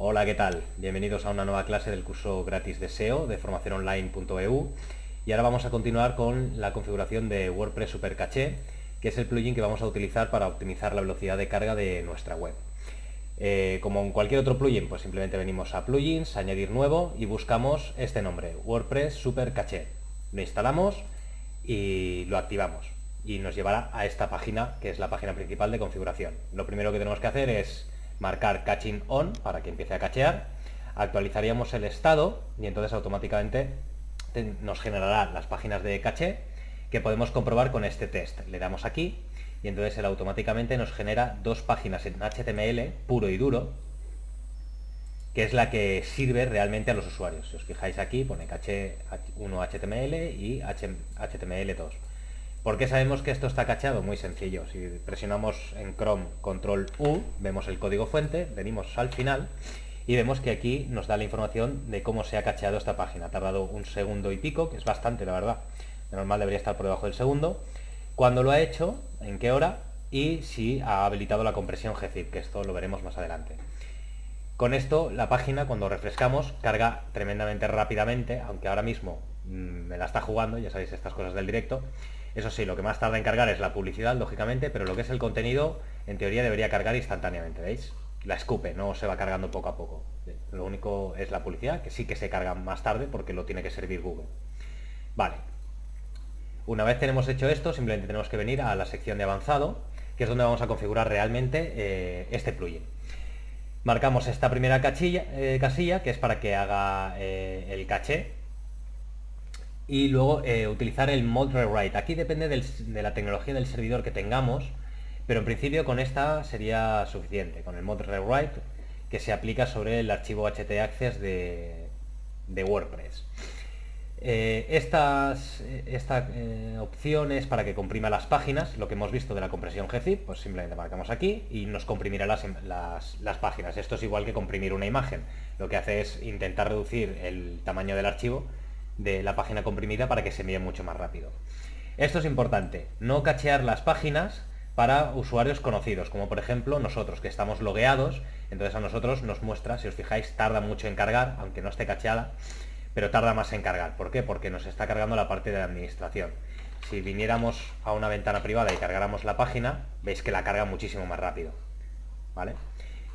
Hola, ¿qué tal? Bienvenidos a una nueva clase del curso gratis de SEO de formaciononline.eu y ahora vamos a continuar con la configuración de WordPress Super Caché, que es el plugin que vamos a utilizar para optimizar la velocidad de carga de nuestra web. Eh, como en cualquier otro plugin, pues simplemente venimos a plugins, añadir nuevo y buscamos este nombre, WordPress Super Caché. Lo instalamos y lo activamos y nos llevará a esta página que es la página principal de configuración. Lo primero que tenemos que hacer es marcar caching on para que empiece a cachear, actualizaríamos el estado y entonces automáticamente nos generará las páginas de caché que podemos comprobar con este test. Le damos aquí y entonces él automáticamente nos genera dos páginas en HTML puro y duro, que es la que sirve realmente a los usuarios. Si os fijáis aquí, pone caché 1 HTML y HTML 2. ¿Por qué sabemos que esto está cachado? Muy sencillo. Si presionamos en Chrome Control U, vemos el código fuente, venimos al final y vemos que aquí nos da la información de cómo se ha cacheado esta página. Ha tardado un segundo y pico, que es bastante, la verdad. De normal debería estar por debajo del segundo. Cuándo lo ha hecho, en qué hora y si ha habilitado la compresión GZIP, que esto lo veremos más adelante. Con esto, la página, cuando refrescamos, carga tremendamente rápidamente, aunque ahora mismo mm, me la está jugando, ya sabéis estas cosas del directo, eso sí, lo que más tarda en cargar es la publicidad, lógicamente, pero lo que es el contenido, en teoría debería cargar instantáneamente, ¿veis? La escupe, no se va cargando poco a poco. Lo único es la publicidad, que sí que se carga más tarde porque lo tiene que servir Google. Vale. Una vez tenemos hecho esto, simplemente tenemos que venir a la sección de avanzado, que es donde vamos a configurar realmente eh, este plugin. Marcamos esta primera eh, casilla, que es para que haga eh, el caché, y luego eh, utilizar el mod rewrite. Aquí depende de la tecnología del servidor que tengamos, pero en principio con esta sería suficiente, con el mod rewrite que se aplica sobre el archivo htaccess de, de WordPress. Eh, estas esta, eh, opción es para que comprima las páginas, lo que hemos visto de la compresión gzip, pues simplemente marcamos aquí y nos comprimirá las, las, páginas. Esto es igual que comprimir una imagen. Lo que hace es intentar reducir el tamaño del archivo de la página comprimida para que se envíe mucho más rápido. Esto es importante, no cachear las páginas para usuarios conocidos, como por ejemplo nosotros, que estamos logueados, entonces a nosotros nos muestra, si os fijáis, tarda mucho en cargar, aunque no esté cacheada, pero tarda más en cargar. ¿Por qué? Porque nos está cargando la parte de administración. Si viniéramos a una ventana privada y cargáramos la página, veis que la carga muchísimo más rápido. ¿Vale?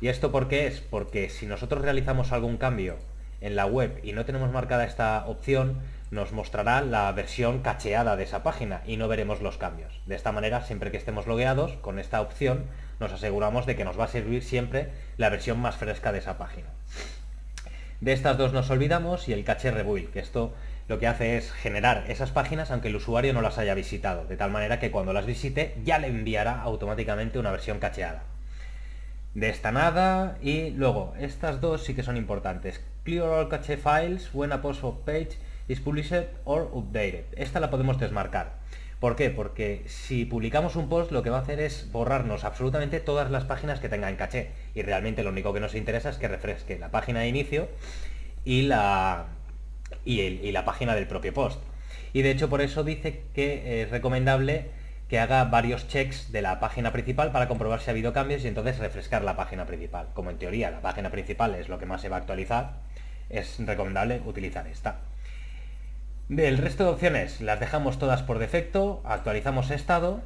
¿Y esto por qué es? Porque si nosotros realizamos algún cambio en la web y no tenemos marcada esta opción, nos mostrará la versión cacheada de esa página y no veremos los cambios. De esta manera, siempre que estemos logueados, con esta opción nos aseguramos de que nos va a servir siempre la versión más fresca de esa página. De estas dos nos olvidamos y el caché rebuild, que esto lo que hace es generar esas páginas aunque el usuario no las haya visitado, de tal manera que cuando las visite ya le enviará automáticamente una versión cacheada. De esta nada y luego estas dos sí que son importantes. Clear all cache files when a post of page is published or updated. Esta la podemos desmarcar. ¿Por qué? Porque si publicamos un post lo que va a hacer es borrarnos absolutamente todas las páginas que tengan caché. Y realmente lo único que nos interesa es que refresque la página de inicio y la, y, la página del propio post. Y de hecho por eso dice que es recomendable que haga varios checks de la página principal para comprobar si ha habido cambios y entonces refrescar la página principal. Como en teoría la página principal es lo que más se va a actualizar, es recomendable utilizar esta. El resto de opciones las dejamos todas por defecto, actualizamos estado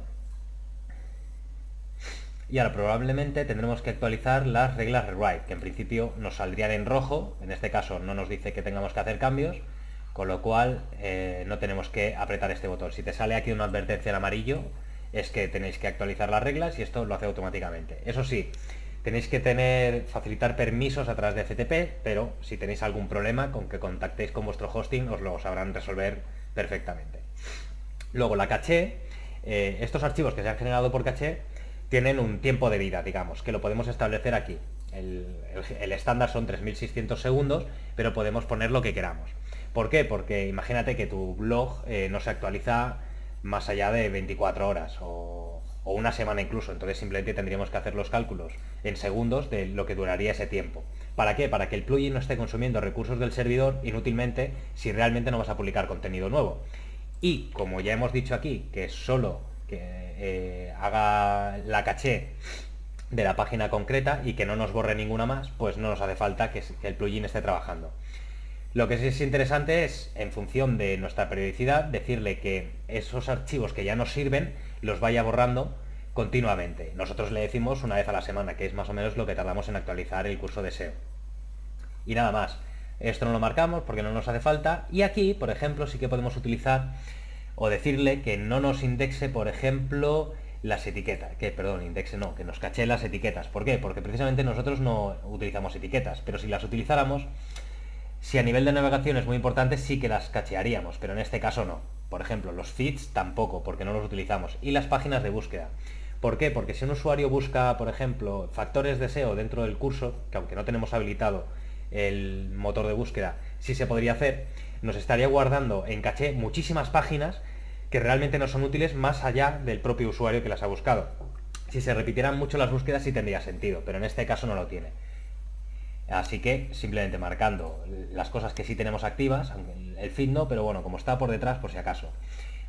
y ahora probablemente tendremos que actualizar las reglas rewrite, que en principio nos saldrían en rojo, en este caso no nos dice que tengamos que hacer cambios, con lo cual eh, no tenemos que apretar este botón. Si te sale aquí una advertencia en amarillo, es que tenéis que actualizar las reglas y esto lo hace automáticamente. Eso sí, Tenéis que tener, facilitar permisos a través de FTP, pero si tenéis algún problema con que contactéis con vuestro hosting, os lo sabrán resolver perfectamente. Luego la caché, eh, estos archivos que se han generado por caché tienen un tiempo de vida, digamos, que lo podemos establecer aquí. El, estándar son 3600 segundos, pero podemos poner lo que queramos. ¿Por qué? Porque imagínate que tu blog eh, no se actualiza más allá de 24 horas o una semana incluso, entonces simplemente tendríamos que hacer los cálculos en segundos de lo que duraría ese tiempo. ¿Para qué? Para que el plugin no esté consumiendo recursos del servidor inútilmente si realmente no vas a publicar contenido nuevo. Y como ya hemos dicho aquí, que solo que eh, haga la caché de la página concreta y que no nos borre ninguna más, pues no nos hace falta que, el plugin esté trabajando. Lo que sí es interesante es, en función de nuestra periodicidad, decirle que esos archivos que ya nos sirven los vaya borrando continuamente. Nosotros le decimos una vez a la semana, que es más o menos lo que tardamos en actualizar el curso de SEO. Y nada más. Esto no lo marcamos porque no nos hace falta. Y aquí, por ejemplo, sí que podemos utilizar o decirle que no nos indexe, por ejemplo, las etiquetas, que perdón, indexe no, que nos caché las etiquetas. ¿Por qué? Porque precisamente nosotros no utilizamos etiquetas, pero si las utilizáramos, si a nivel de navegación es muy importante, sí que las cachearíamos, pero en este caso no. Por ejemplo, los feeds tampoco, porque no los utilizamos. Y las páginas de búsqueda. ¿Por qué? Porque si un usuario busca, por ejemplo, factores de SEO dentro del curso, que aunque no tenemos habilitado el motor de búsqueda, sí se podría hacer, nos estaría guardando en caché muchísimas páginas que realmente no son útiles más allá del propio usuario que las ha buscado. Si se repitieran mucho las búsquedas sí tendría sentido, pero en este caso no lo tiene. Así que simplemente marcando las cosas que sí tenemos activas, el feed no, pero bueno, como está por detrás por si acaso.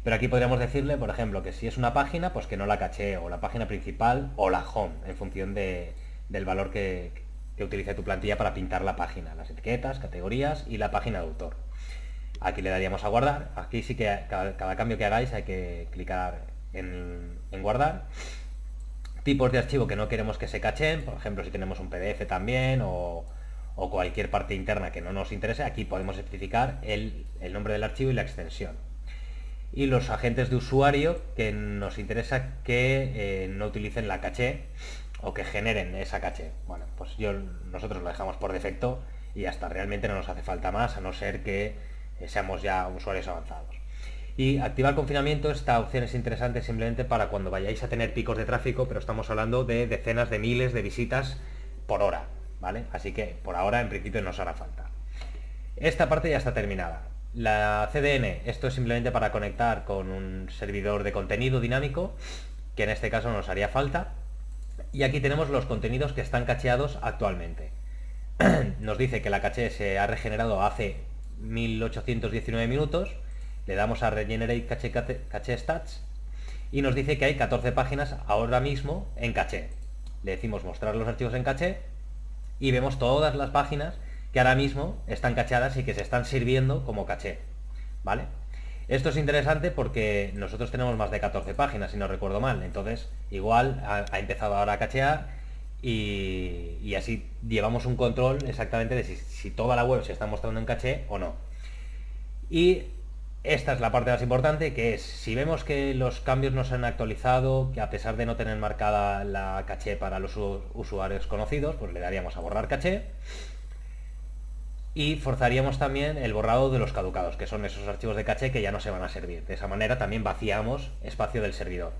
Pero aquí podríamos decirle, por ejemplo, que si es una página, pues que no la caché, o la página principal, o la home, en función del valor que, que utilice tu plantilla para pintar la página, las etiquetas, categorías y la página de autor. Aquí le daríamos a guardar. Aquí sí que cada, cambio que hagáis hay que clicar en, guardar. Tipos de archivo que no queremos que se cachen, por ejemplo si tenemos un PDF también o, cualquier parte interna que no nos interese, aquí podemos especificar el, nombre del archivo y la extensión. Y los agentes de usuario que nos interesa que eh, no utilicen la caché o que generen esa caché. Bueno, pues yo, nosotros lo dejamos por defecto y hasta realmente no nos hace falta más, a no ser que eh, seamos ya usuarios avanzados. Y activar confinamiento, esta opción es interesante simplemente para cuando vayáis a tener picos de tráfico, pero estamos hablando de decenas de miles de visitas por hora, ¿vale? Así que por ahora en principio no os hará falta. Esta parte ya está terminada. La CDN, esto es simplemente para conectar con un servidor de contenido dinámico, que en este caso nos haría falta. Y aquí tenemos los contenidos que están cacheados actualmente. nos dice que la caché se ha regenerado hace 1819 minutos, le damos a Regenerate Cache, cache, Stats y nos dice que hay 14 páginas ahora mismo en caché. Le decimos mostrar los archivos en caché y vemos todas las páginas que ahora mismo están cacheadas y que se están sirviendo como caché. ¿Vale? Esto es interesante porque nosotros tenemos más de 14 páginas, si no recuerdo mal. Entonces, igual ha, empezado ahora a cachear y, así llevamos un control exactamente de si, toda la web se está mostrando en caché o no. Y esta es la parte más importante, que es, si vemos que los cambios no se han actualizado, que a pesar de no tener marcada la caché para los usuarios conocidos, pues le daríamos a borrar caché. Y forzaríamos también el borrado de los caducados, que son esos archivos de caché que ya no se van a servir. De esa manera también vaciamos espacio del servidor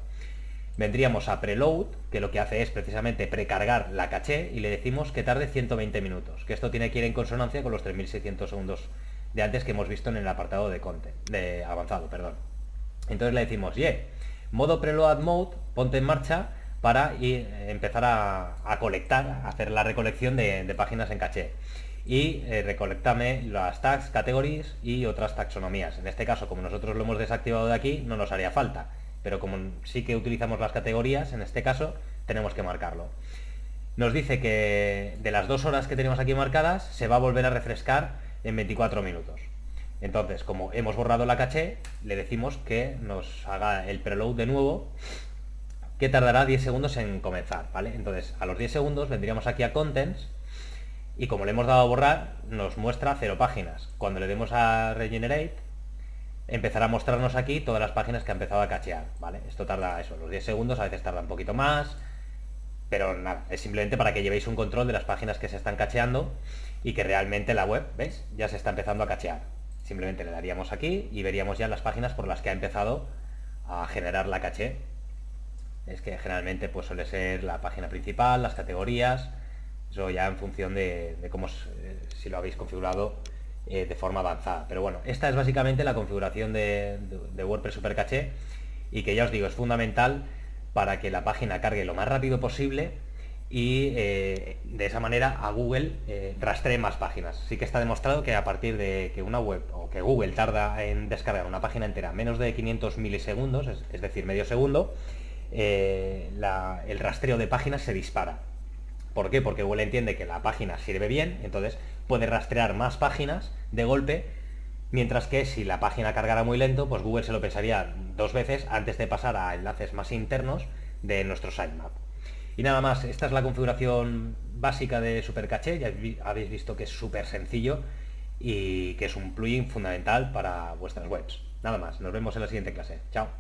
vendríamos a preload, que lo que hace es precisamente precargar la caché y le decimos que tarde 120 minutos, que esto tiene que ir en consonancia con los 3600 segundos de antes que hemos visto en el apartado de content, de avanzado, perdón. Entonces le decimos, yeah, modo preload mode, ponte en marcha para ir, empezar a, colectar, a hacer la recolección de, páginas en caché. Y eh, recolectame las tags, categories y otras taxonomías. En este caso, como nosotros lo hemos desactivado de aquí, no nos haría falta pero como sí que utilizamos las categorías, en este caso tenemos que marcarlo. Nos dice que de las dos horas que tenemos aquí marcadas, se va a volver a refrescar en 24 minutos. Entonces, como hemos borrado la caché, le decimos que nos haga el preload de nuevo, que tardará 10 segundos en comenzar, ¿vale? Entonces, a los 10 segundos vendríamos aquí a Contents, y como le hemos dado a borrar, nos muestra cero páginas. Cuando le demos a Regenerate, empezará a mostrarnos aquí todas las páginas que ha empezado a cachear, ¿vale? Esto tarda eso, los 10 segundos, a veces tarda un poquito más, pero nada, es simplemente para que llevéis un control de las páginas que se están cacheando y que realmente la web, ¿veis? Ya se está empezando a cachear. Simplemente le daríamos aquí y veríamos ya las páginas por las que ha empezado a generar la caché. Es que generalmente pues suele ser la página principal, las categorías, eso ya en función de, cómo, eh, si lo habéis configurado eh, de forma avanzada. Pero bueno, esta es básicamente la configuración de, WordPress Super Caché y que ya os digo, es fundamental para que la página cargue lo más rápido posible y eh, de esa manera a Google eh, rastree más páginas. Sí que está demostrado que a partir de que una web o que Google tarda en descargar una página entera menos de 500 milisegundos, es, decir, medio segundo, eh, el rastreo de páginas se dispara. ¿Por qué? Porque Google entiende que la página sirve bien, entonces puede rastrear más páginas de golpe, mientras que si la página cargara muy lento, pues Google se lo pensaría dos veces antes de pasar a enlaces más internos de nuestro sitemap. Y nada más, esta es la configuración básica de Supercaché, ya habéis visto que es súper sencillo y que es un plugin fundamental para vuestras webs. Nada más, nos vemos en la siguiente clase. Chao.